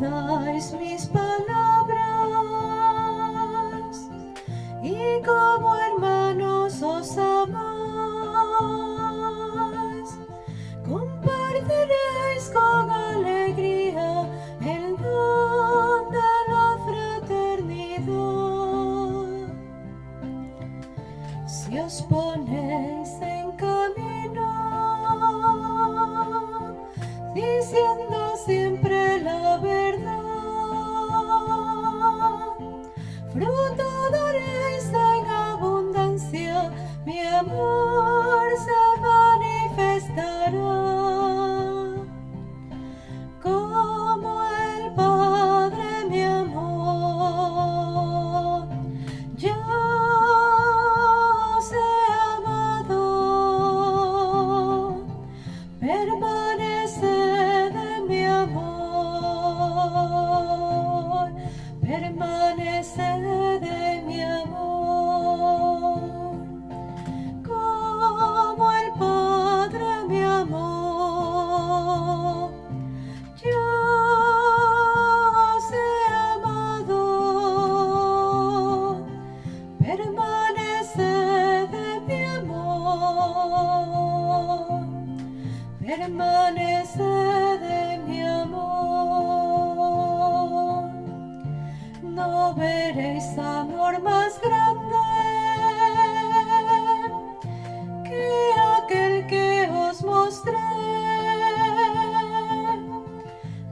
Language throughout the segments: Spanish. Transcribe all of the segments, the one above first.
guardáis mis palabras y como hermanos os amáis, compartiréis con alegría el don de la fraternidad. Si os ponéis en camino, diciendo permaneced en mi amor. No veréis amor más grande que aquel que os mostré.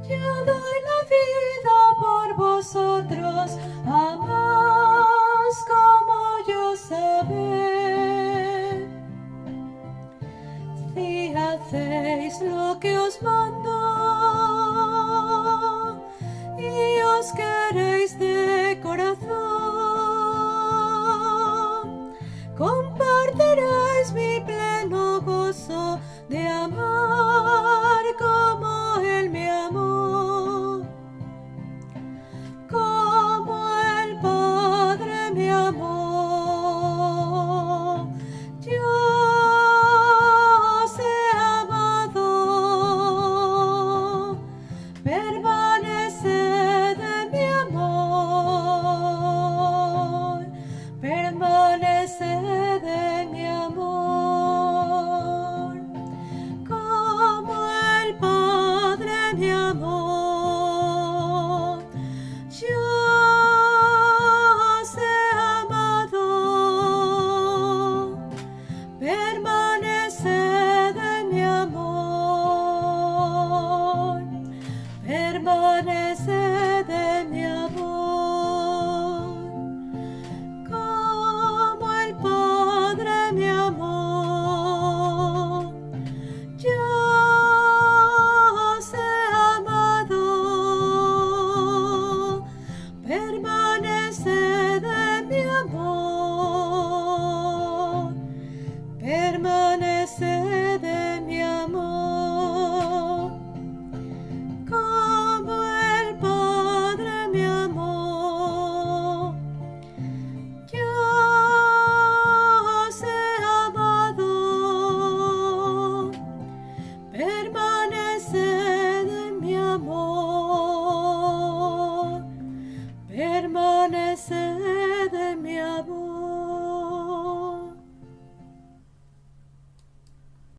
Yo doy la vida por vosotros, amaos hacéis lo que os mando y os quedáis empanece de mi amor. Como el Padre mi amor, yo os he amado, permanece